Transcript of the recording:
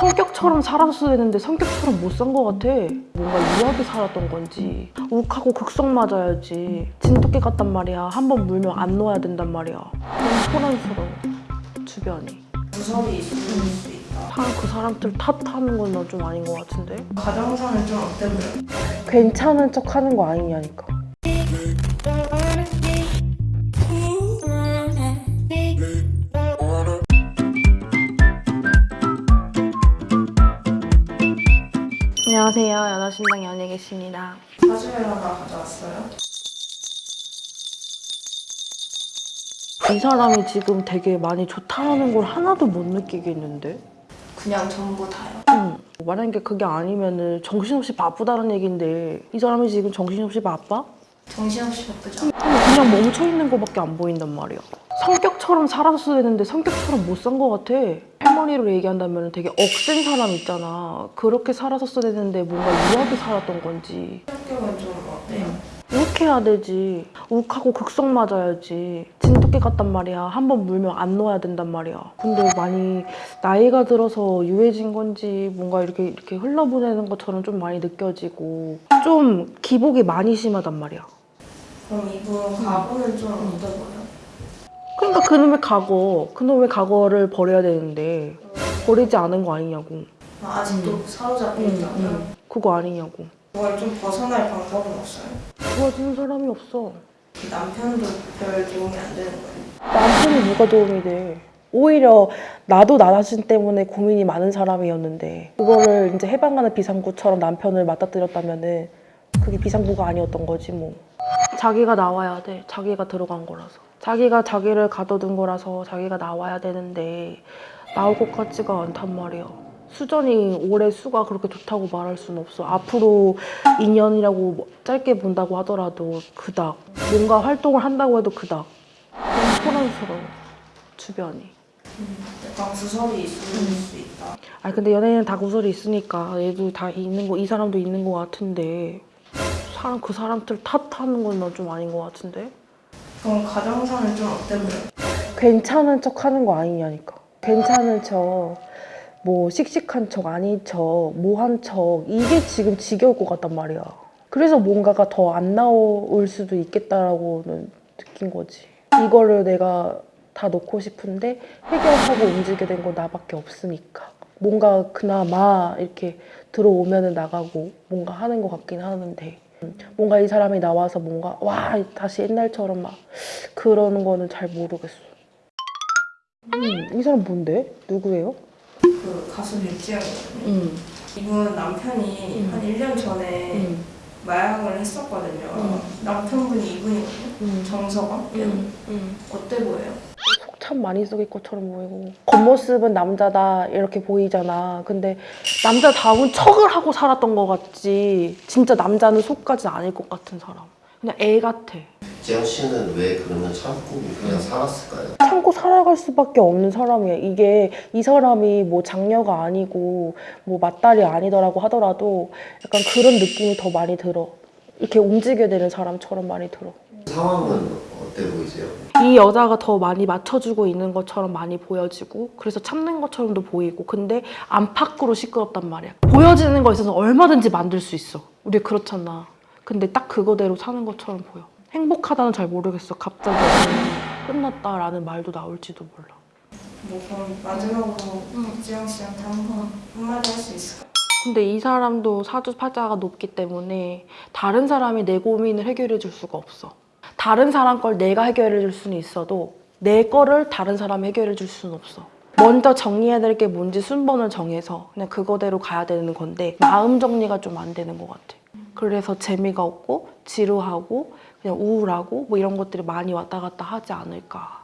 성격처럼 살았어야 되는데 성격처럼 못 산 것 같아. 뭔가 유하게 살았던 건지 욱하고 극성 맞아야지. 진돗개 같단 말이야. 한 번 물면 안 놓아야 된단 말이야. 너무 소란스러워. 주변이. 무섭이 있을 수 있다. 다그 사람들 탓하는 건난좀 아닌 것 같은데? 가정상은 좀 어때 보여? 괜찮은 척 하는 거 아니냐니까. 안녕하세요. 연하신당 연예계십니다. 사주회라가 가져왔어요. 이 사람이 지금 되게 많이 좋다는 걸 하나도 못 느끼겠는데? 그냥 전부 다요. 응. 만약에 그게 아니면 은 정신없이 바쁘다는 얘긴데 이 사람이 지금 정신없이 바빠? 정신없이 바쁘죠? 그냥 멈춰 있는 거밖에 안 보인단 말이야. 성격처럼 살았어야 되는데 성격처럼 못산것 같아. 할머니로 얘기한다면 되게 억센 사람 있잖아. 그렇게 살았었어야 되는데 뭔가 유하게 살았던 건지. 성격은 좀 어때요? 이렇게 해야 되지. 욱하고 극성 맞아야지. 진돗개 같단 말이야. 한 번 물면 안 놓아야 된단 말이야. 근데 많이 나이가 들어서 유해진 건지 뭔가 이렇게 이렇게 흘러보내는 것처럼 좀 많이 느껴지고 좀 기복이 많이 심하단 말이야. 그럼 이분 과거는 좀 보여? 그러니까 그놈의 과거, 그놈의 과거를 버려야 되는데 버리지 않은 거 아니냐고. 아, 아직도 사로잡혀 응, 있다고요? 응. 그거 아니냐고. 그걸 좀 벗어날 방법은 없어요? 도와주는 사람이 없어. 그 남편도 별 도움이 안 되는 거예요? 남편이 누가 도움이 돼? 오히려 나도 나 자신 때문에 고민이 많은 사람이었는데 그거를 이제 해방하는 비상구처럼 남편을 맞닥뜨렸다면은 그게 비상구가 아니었던 거지 뭐. 자기가 나와야 돼. 자기가 들어간 거라서. 자기가 자기를 가둬둔 거라서 자기가 나와야 되는데 나올 것 같지가 않단 말이야. 수전이 올해 수가 그렇게 좋다고 말할 수는 없어. 앞으로 2년이라고 짧게 본다고 하더라도 그닥. 뭔가 활동을 한다고 해도 그닥. 너무 소란스러워. 주변이. 약간 구설이 있을 수 있다. 아 근데 연예인은 다 구설이 있으니까 얘도 다 있는 거 이 사람도 있는 거 같은데 사람 그 사람들 탓하는 건난좀 아닌 것 같은데 그럼 가정상은 좀 어때 보여? 괜찮은 척 하는 거 아니냐니까. 괜찮은 척 뭐 씩씩한 척 아닌 척 뭐한 척 이게 지금 지겨울 것 같단 말이야. 그래서 뭔가가 더 안 나올 수도 있겠다라고는 느낀 거지. 이거를 내가 다 놓고 싶은데 해결하고 움직이게 된 건 나밖에 없으니까. 뭔가 그나마 이렇게 들어오면 은 나가고 뭔가 하는 것 같긴 하는데. 음, 뭔가 이 사람이 나와서 뭔가 와 다시 옛날처럼 막 그러는 거는 잘 모르겠어. 음, 이 사람 뭔데? 누구예요? 그 가수 류지영이거든요. 음, 이분 남편이 음. 한 1년 전에 마약을 했었거든요. 음. 남편분이 이분이거든요. 음, 정서가? 음, 음. 어때 보여요? 속참 많이 썩일 것처럼 보이고 겉모습은 남자다 이렇게 보이잖아. 근데 남자다운 척을 하고 살았던 것 같지. 진짜 남자는 속까지 아닐 것 같은 사람. 그냥 애 같아. 지영 씨는 왜 그러면 참고 그냥 살았을까요? 참고 살아갈 수밖에 없는 사람이야. 이게 이 사람이 뭐 장녀가 아니고 뭐 맞딸이 아니더라고 하더라도 약간 그런 느낌이 더 많이 들어. 이렇게 움직여야 되는 사람처럼 많이 들어. 상황은 어때 보이세요? 이 여자가 더 많이 맞춰주고 있는 것처럼 많이 보여지고 그래서 참는 것처럼도 보이고 근데 안팎으로 시끄럽단 말이야. 보여지는 거에 있어서 얼마든지 만들 수 있어. 우리 그렇잖아. 근데 딱 그거대로 사는 것처럼 보여. 행복하다는 잘 모르겠어. 갑자기 끝났다라는 말도 나올지도 몰라. 뭐 그럼 마지막으로 박지영 씨한테 한번 한마디 할 수 있을까요? 근데 이 사람도 사주팔자가 높기 때문에 다른 사람이 내 고민을 해결해 줄 수가 없어. 다른 사람 걸 내가 해결해 줄 수는 있어도 내 거를 다른 사람이 해결해 줄 수는 없어. 먼저 정리해야 될 게 뭔지 순번을 정해서 그냥 그거대로 가야 되는 건데 마음 정리가 좀 안 되는 것 같아. 그래서 재미가 없고 지루하고 그냥 우울하고 뭐 이런 것들이 많이 왔다 갔다 하지 않을까.